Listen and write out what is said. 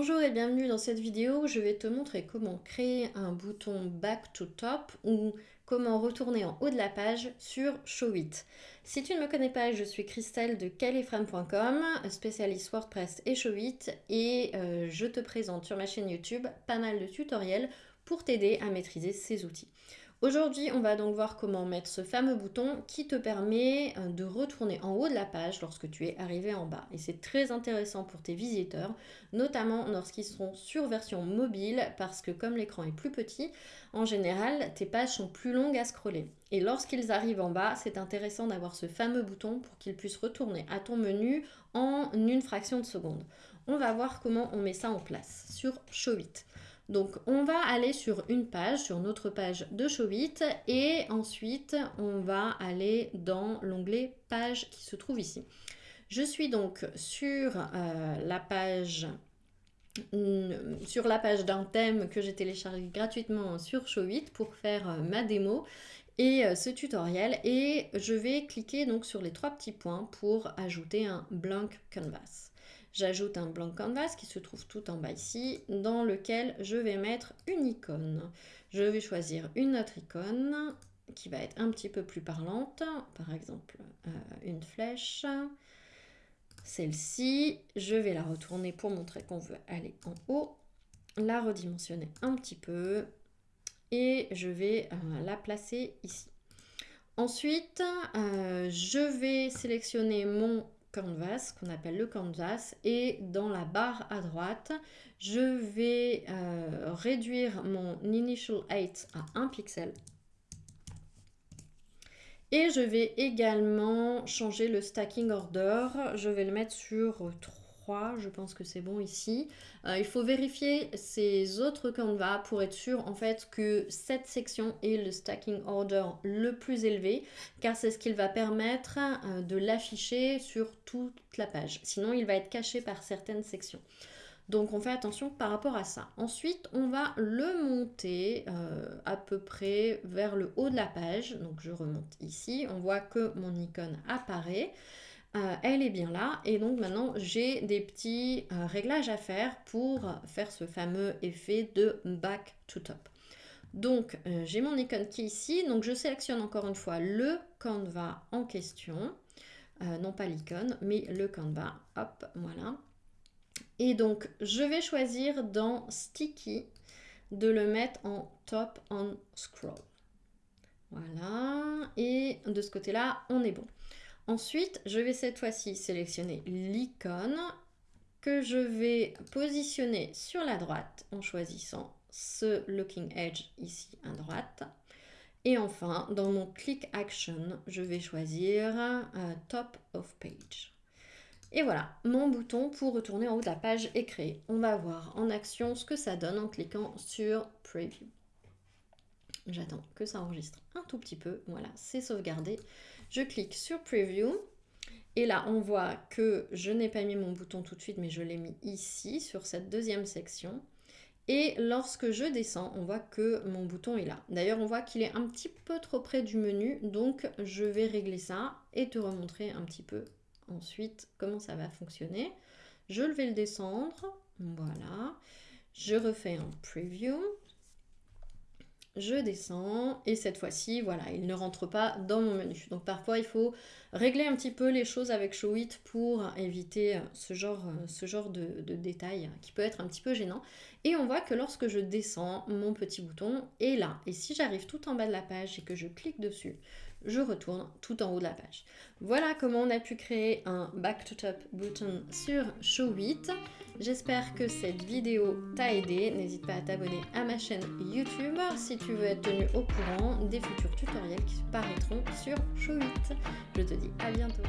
Bonjour et bienvenue dans cette vidéo. Je vais te montrer comment créer un bouton Back to Top ou comment retourner en haut de la page sur Showit. Si tu ne me connais pas, je suis Christelle de califrame.com, spécialiste WordPress et Showit et euh, je te présente sur ma chaîne YouTube pas mal de tutoriels pour t'aider à maîtriser ces outils. Aujourd'hui, on va donc voir comment mettre ce fameux bouton qui te permet euh, de retourner en haut de la page lorsque tu es arrivé en bas. Et c'est très intéressant pour tes visiteurs, notamment lorsqu'ils seront sur version mobile, parce que comme l'écran est plus petit, en général, tes pages sont plus longues à scroller. Et lorsqu'ils arrivent en bas, c'est intéressant d'avoir ce fameux bouton pour qu'ils puissent retourner à ton menu en une fraction de seconde. On va voir comment on met ça en place sur Showit. Donc on va aller sur une page, sur notre page de Showit et ensuite on va aller dans l'onglet page qui se trouve ici. Je suis donc sur euh, la page sur la page d'un thème que j'ai téléchargé gratuitement sur Showit pour faire euh, ma démo et euh, ce tutoriel et je vais cliquer donc sur les trois petits points pour ajouter un blank canvas. J'ajoute un blanc canvas qui se trouve tout en bas ici, dans lequel je vais mettre une icône. Je vais choisir une autre icône qui va être un petit peu plus parlante, par exemple euh, une flèche. Celle-ci, je vais la retourner pour montrer qu'on veut aller en haut, la redimensionner un petit peu et je vais euh, la placer ici. Ensuite, euh, je vais sélectionner mon canvas qu'on appelle le canvas et dans la barre à droite je vais euh, réduire mon initial height à 1 pixel et je vais également changer le stacking order je vais le mettre sur 3 je pense que c'est bon ici. Euh, il faut vérifier ces autres canvas pour être sûr en fait que cette section est le stacking order le plus élevé car c'est ce qu'il va permettre euh, de l'afficher sur toute la page. Sinon il va être caché par certaines sections. Donc on fait attention par rapport à ça. Ensuite, on va le monter euh, à peu près vers le haut de la page. Donc je remonte ici. On voit que mon icône apparaît. Euh, elle est bien là et donc maintenant j'ai des petits euh, réglages à faire pour faire ce fameux effet de back to top. Donc j'ai mon icône qui est ici, donc je sélectionne encore une fois le canevas en question, non pas l'icône mais le canevas, hop voilà. Et donc je vais choisir dans sticky de le mettre en top on scroll. Voilà, et de ce côté-là, on est bon. Ensuite, je vais cette fois-ci sélectionner l'icône que je vais positionner sur la droite en choisissant ce Looking Edge ici à droite. Et enfin, dans mon Click Action, je vais choisir euh, Top of Page. Et voilà, mon bouton pour retourner en haut de la page est créé. On va voir en action ce que ça donne en cliquant sur Preview. J'attends que ça enregistre un tout petit peu. Voilà, c'est sauvegardé. Je clique sur Preview. Et là, on voit que je n'ai pas mis mon bouton tout de suite, mais je l'ai mis ici, sur cette deuxième section. Et lorsque je descends, on voit que mon bouton est là. D'ailleurs, on voit qu'il est un petit peu trop près du menu, donc je vais régler ça et te remontrer un petit peu ensuite comment ça va fonctionner? Je vais le descendre, voilà. Je refais un preview, je descends et cette fois-ci, voilà, il ne rentre pas dans mon menu. Donc parfois, il faut régler un petit peu les choses avec Showit pour éviter euh, ce genre, euh, ce genre de, de détails qui peut être un petit peu gênant. Et on voit que lorsque je descends, mon petit bouton est là. Et si j'arrive tout en bas de la page et que je clique dessus, je retourne tout en haut de la page. Voilà comment on a pu créer un Back to Top button sur Showit. J'espère que cette vidéo t'a aidé. N'hésite pas à t'abonner à ma chaîne YouTube si tu veux être tenu au courant des futurs tutoriels qui paraîtront sur Showit. Je te dis à bientôt.